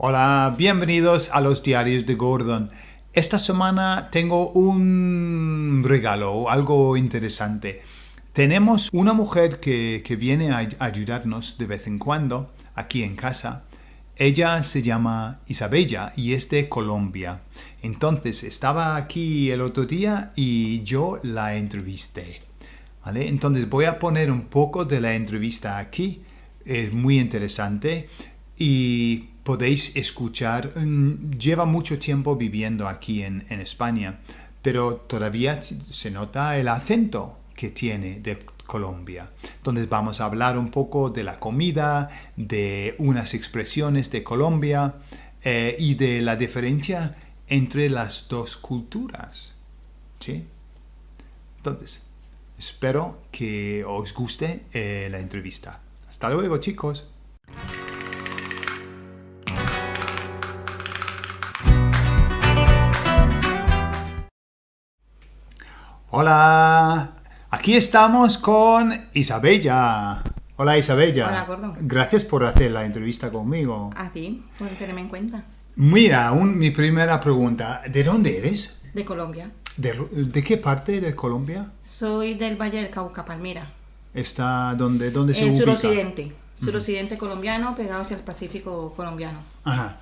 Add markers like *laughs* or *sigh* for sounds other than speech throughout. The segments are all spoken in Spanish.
Hola, bienvenidos a los diarios de Gordon. Esta semana tengo un regalo, algo interesante. Tenemos una mujer que, que viene a ayudarnos de vez en cuando aquí en casa. Ella se llama Isabella y es de Colombia. Entonces estaba aquí el otro día y yo la entrevisté. ¿vale? Entonces voy a poner un poco de la entrevista aquí. Es muy interesante y podéis escuchar. mm, Lleva mucho tiempo viviendo aquí en, en España, pero todavía se nota el acento que tiene de Colombia. Entonces vamos a hablar un poco de la comida, de unas expresiones de Colombia eh, y de la diferencia entre las dos culturas. ¿Sí? Entonces, espero que os guste eh, la entrevista. Hasta luego, chicos. Hola, aquí estamos con Isabella. Hola Isabella. Hola, Gordo. Gracias por hacer la entrevista conmigo. A ti, por tenerme en cuenta. Mira, un- mi primera pregunta, ¿de dónde eres? De Colombia. ¿De, qué parte de Colombia? Soy del Valle del Cauca, Palmira. Está donde, dónde se El ubica? suroccidente. Suroccidente colombiano, pegado hacia el Pacífico colombiano. Ajá.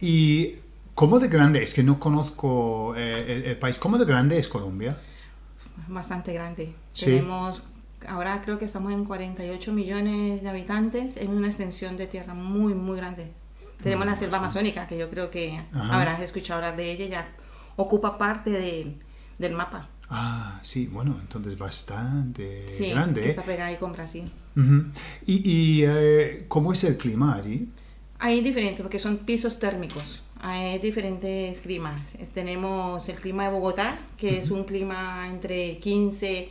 ¿Y cómo de grande? Es que no conozco eh, el, el país. ¿Cómo de grande es Colombia? Bastante grande. Sí. Tenemos, ahora creo que estamos en 48 millones de habitantes, en una extensión de tierra muy, muy grande. Tenemos la selva amazónica, que yo creo que Ajá. habrás escuchado hablar de ella, ya ocupa parte de- del mapa. Ah, sí, bueno, entonces bastante Sí, grande. que ¿eh? está pegada ahí con Brasil. ¿Y, y, eh, cómo es el clima allí? Hay diferentes, porque son pisos térmicos. Hay diferentes climas. Tenemos el clima de Bogotá, que es un clima entre 15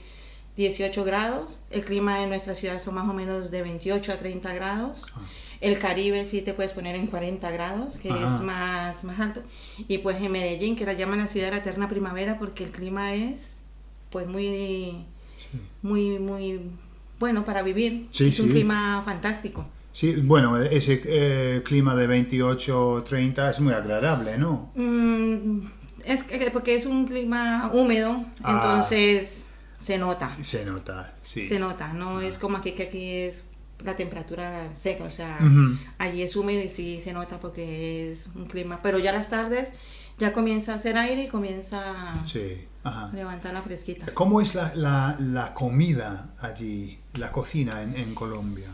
18 grados. El clima de nuestra ciudad son más o menos de 28 a 30 grados. El Caribe sí te puedes poner en 40 grados, que Ajá. es más, más alto. Y pues en Medellín, que la llaman la ciudad de la eterna primavera, porque el clima es pues muy, muy, muy bueno para vivir. Sí, es un sí. clima fantástico. Sí, bueno, ese eh, clima de 28, 30 es muy agradable, ¿no? Mm, es que- porque es un clima húmedo, Ah. entonces se nota, Se nota, sí. se nota, no es como aquí que aquí es la temperatura seca, o sea, allí es húmedo y sí se nota porque es un clima, pero ya las tardes ya comienza a hacer aire y comienza Sí, a levantar la fresquita. ¿Cómo es la, la, la comida allí, la cocina en, en Colombia?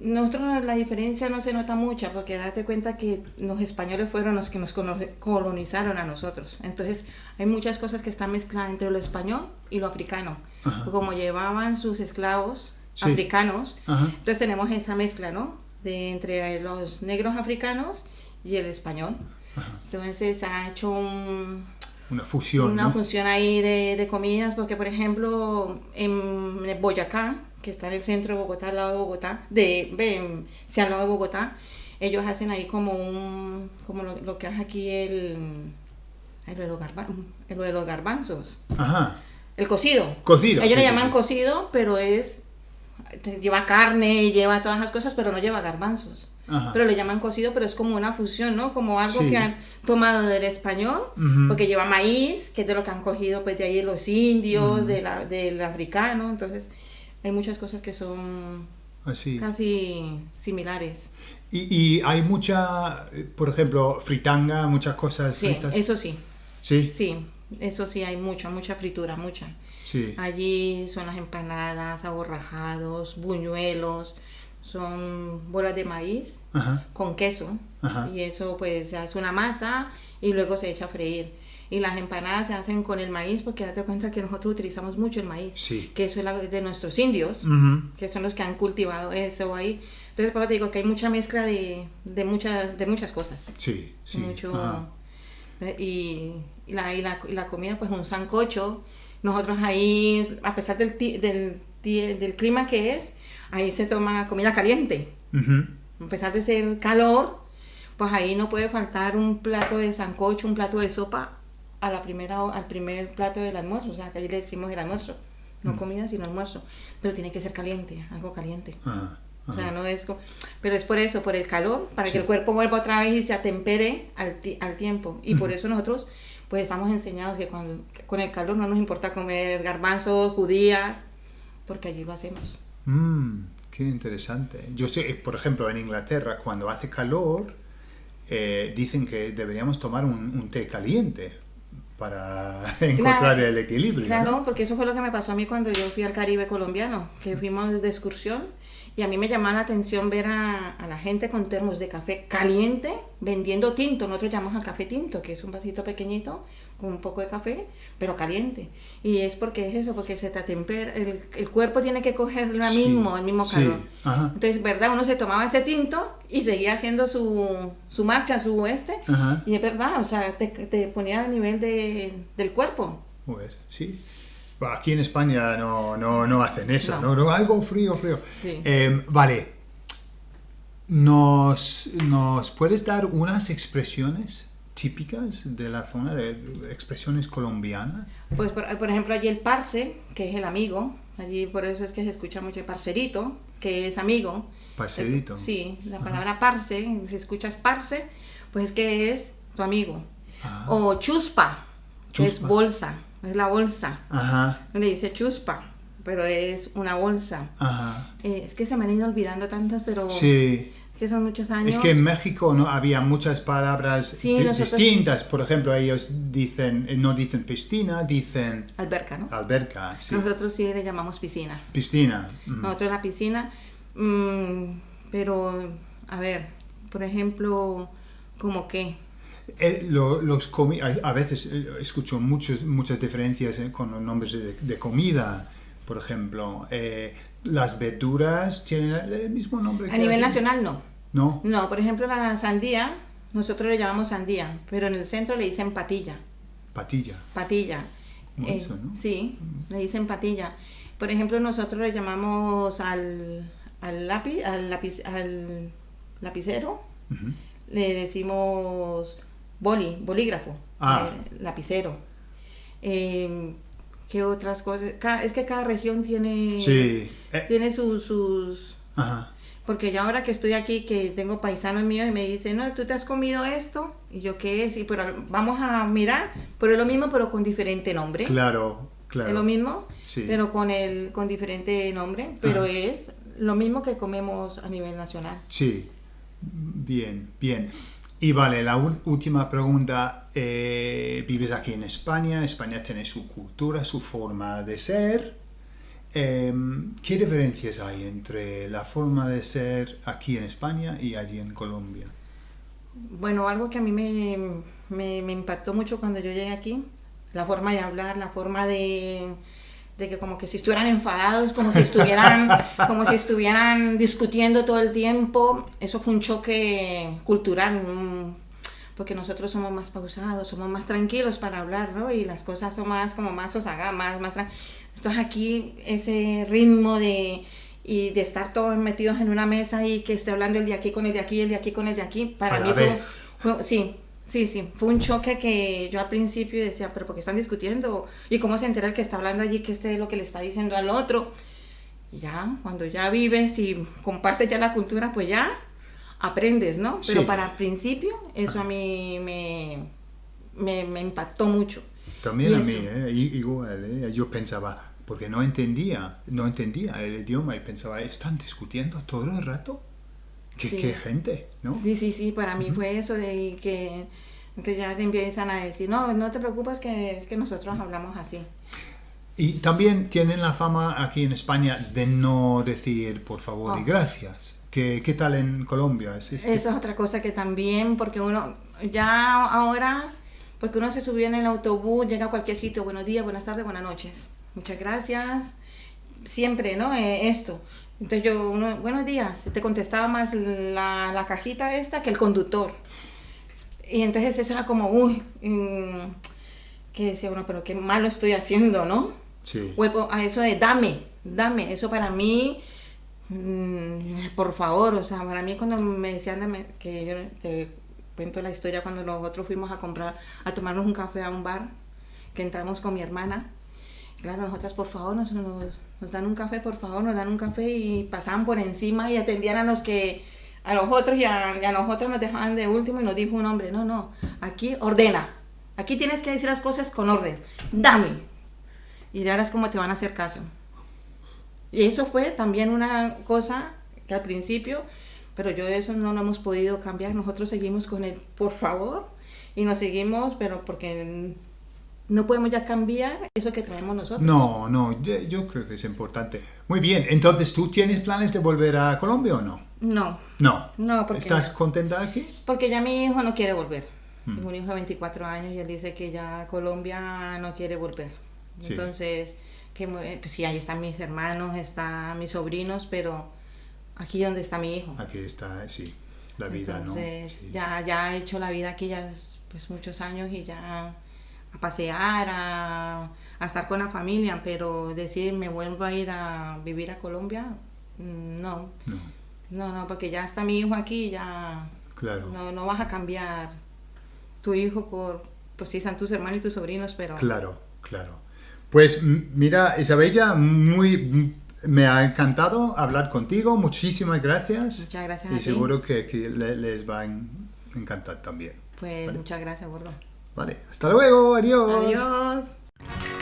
Nosotros la diferencia no se nota mucha porque date cuenta que los españoles fueron los que nos colonizaron a nosotros. Entonces hay muchas cosas que están mezcladas entre lo español y lo africano. Ajá. Como llevaban sus esclavos Sí. africanos, Ajá. entonces tenemos esa mezcla, ¿no? De entre los negros africanos y el español. Entonces ha hecho un, Una fusión, una ¿no? función ahí de, de comidas, porque por ejemplo en Boyacá, que está en el centro de Bogotá, al lado de Bogotá, de, sí, al lado de Bogotá, ellos hacen ahí como un, como lo, lo que hace aquí el, lo de los, garba- lo de los garbanzos, Ajá. el cocido. Cocido, Ellos sí, le llaman sí. cocido, pero es, lleva carne, lleva todas esas cosas, pero no lleva garbanzos. Ajá. Pero le llaman cocido, pero es como una fusión, ¿no? Como algo Sí. que han tomado del español, porque lleva maíz, que es de lo que han cogido pues de ahí los indios, de la- del africano, entonces hay muchas cosas que son Así. casi similares. Y, y hay mucha, eh, por ejemplo, fritanga, muchas cosas Sí, fritas. eso sí, Sí, sí, eso sí hay mucha, mucha fritura, mucha. sí. Allí son las empanadas, aborrajados, buñuelos, son bolas de maíz Ajá. con queso Ajá. y eso pues hace una masa y luego se echa a freír. Y las empanadas se hacen con el maíz porque date cuenta que nosotros utilizamos mucho el maíz, Sí. que eso es de nuestros indios, Ujú. que son los que han cultivado eso ahí. Entonces, por eso te digo que hay mucha mezcla de, de muchas, de muchas cosas. Sí, sí. mucho eh, y, y la, y, la, y la comida pues un sancocho nosotros ahí a pesar del, del, del clima que es ahí se toma comida caliente Ujú. a pesar de ser calor pues ahí no puede faltar un plato de sancocho un plato de sopa a la primera al primer plato del almuerzo o sea que ahí le decimos el almuerzo no comida sino almuerzo pero tiene que ser caliente algo caliente Ajá, O sea, no es. Pero es por eso, por el calor, para que el cuerpo vuelva otra vez y se atempere al, al tiempo. Y por eso nosotros pues estamos enseñados que con, con, el calor no nos importa comer garbanzos, judías, porque allí lo hacemos. Mmm, qué interesante. Yo sé, por ejemplo, en Inglaterra, cuando hace calor, eh, dicen que deberíamos tomar un, té caliente para *laughs* encontrar el equilibrio. Claro, porque eso fue lo que me pasó a mí cuando yo fui al Caribe colombiano, que fuimos de excursión y a mí me llamaba la atención ver a, la gente con termos de café caliente vendiendo tinto. Nosotros llamamos al café tinto, que es un vasito pequeñito con un poco de café, pero caliente. Y es porque es eso, porque se te atempera, el, el cuerpo tiene que coger lo mismo, el mismo calor. Entonces, ¿verdad? Uno se tomaba ese tinto y seguía haciendo su, su marcha, su este. Y es verdad, o sea, te, te ponía a nivel de, del cuerpo. Pues, sí. Aquí en España no, no, no hacen eso, no. ¿no? Algo frío, frío. Em, vale. ¿Nos, ¿Nos puedes dar unas expresiones típicas de la zona, de expresiones colombianas? Pues, por, ejemplo, allí el parce, que es el amigo, allí por eso es que se escucha mucho el parcerito, que es amigo. Parcerito. sí, la palabra parce, si escuchas parce, pues es que es tu amigo. Ah. O chuspa, que es bolsa es la bolsa. Ajá. Le dice chuspa, pero es una bolsa. Ajá. Eh, es que se me han ido olvidando tantas, pero... Sí. Es que son muchos años. Es que en México no había muchas palabras distintas. Por ejemplo, ellos dicen, eh, no dicen piscina, dicen... Alberca, ¿no? Alberca, sí. Nosotros sí le llamamos piscina. Piscina. Nosotros la piscina, mm, pero, a ver, por ejemplo, ¿como qué? Eh, los a, veces eh, escucho muchos, muchas diferencias eh, con los nombres de, comida, por ejemplo. las verduras tienen el mismo nombre. A nivel nacional no. No. No, por ejemplo la sandía, nosotros le llamamos sandía, pero en el centro le dicen patilla. Patilla. Patilla. Sí, le dicen patilla. Por ejemplo, nosotros le llamamos al, al lápiz, al lápiz, al lapicero, le decimos boli, bolígrafo, ah. eh, lapicero. Em, ¿Qué otras cosas? es que cada región tiene, eh. tiene sus... Porque yo ahora que estoy aquí, que tengo paisanos míos y me dicen, no, tú te has comido esto, y yo, ¿qué es? Y pero vamos a mirar, pero es lo mismo, pero con diferente nombre. Claro, claro. Es lo mismo, pero con, el, con diferente nombre, pero es lo mismo que comemos a nivel nacional. Sí, bien, bien. Y vale, la última pregunta. Eh, vives aquí en España, España tiene su cultura, su forma de ser. Em, ¿Qué diferencias hay entre la forma de ser aquí en España y allí en Colombia? Bueno, algo que a mí me, me, me impactó mucho cuando yo llegué aquí, la forma de hablar, la forma de, de que como que si estuvieran enfadados, como si estuvieran, *laughs* como si estuvieran discutiendo todo el tiempo. Eso fue un choque cultural, porque nosotros somos más pausados, somos más tranquilos para hablar, ¿no? Y las cosas son más como más osaga, más, más... Entonces aquí ese ritmo de y de estar todos metidos en una mesa y que esté hablando el de aquí con el de aquí, el de aquí con el de aquí, para mí fue, sí, Sí, sí, fue un choque que yo al principio decía, pero ¿por qué están discutiendo? ¿Y cómo se entera el que está hablando allí que este es lo que le está diciendo al otro? Y ya, cuando ya vives y compartes ya la cultura, pues ya aprendes, ¿no? Pero para el principio, eso a mí me, me, impactó mucho. También a mí, ¿eh? igual, ¿eh? yo pensaba, porque no entendía, no entendía el idioma y pensaba, ¿están discutiendo todo el rato? Qué, gente, ¿no? Sí, sí, sí, para mí fue eso de que, ya te empiezan a decir, no, no te preocupes que es que nosotros hablamos así. Y también tienen la fama aquí en España de no decir por favor y oh. gracias. ¿Qué, ¿Qué, tal en Colombia? ¿Es Eso es otra cosa que también, porque uno ya ahora, porque uno se subió en el autobús, llega a cualquier sitio, buenos días, buenas tardes, buenas noches. Muchas gracias. Siempre, ¿no? Eh, esto. Entonces yo, uno, buenos días, te contestaba más la, la, cajita esta que el conductor. Y entonces eso era como, uy, mm, que decía uno, pero qué malo estoy haciendo, ¿no? Sí. O a eso de dame, dame, eso para mí, mm, por favor, o sea, para mí cuando me decían, que yo te cuento la historia cuando nosotros fuimos a comprar, a tomarnos un café a un bar, que entramos con mi hermana, Claro, nosotras, por favor, nos, dan un café, por favor, nos dan un café y pasaban por encima y atendían a los que, a los otros y a, y a nosotros nos dejaban de último y nos dijo un hombre, no, no, aquí ordena, aquí tienes que decir las cosas con orden, dame. Y ahora es como te van a hacer caso. Y eso fue también una cosa que al principio, pero yo eso no lo hemos podido cambiar, nosotros seguimos con el por favor y nos seguimos, pero porque no podemos ya cambiar eso que traemos nosotros. No, no, yo, yo creo que es importante. Muy bien, entonces, ¿tú tienes planes de volver a Colombia o no? No, No. No, porque- ¿Estás contenta aquí? porque ya mi hijo no quiere volver. Tengo un hijo de 24 años y él dice que ya Colombia no quiere volver. Sí. Entonces, que eh, pues sí, ahí están mis hermanos, están mis sobrinos, pero aquí donde está mi hijo. Aquí está, sí, la vida, Entonces, ¿no? Sí. ya, ya he hecho la vida aquí ya es, pues muchos años y ya a pasear, a, a estar con la familia, pero decir me vuelvo a ir a vivir a Colombia, mm, no, No, no, no, porque ya está mi hijo aquí, ya claro. no, no vas a cambiar tu hijo por, pues sí, están tus hermanos y tus sobrinos, pero Claro, claro. Pues mira, Isabella, muy, me ha encantado hablar contigo. Muchísimas gracias. Muchas gracias Y a ti. seguro que, que le- les va a en- encantar también. pues muchas gracias, gordo. Vale, hasta luego, adiós. Adiós.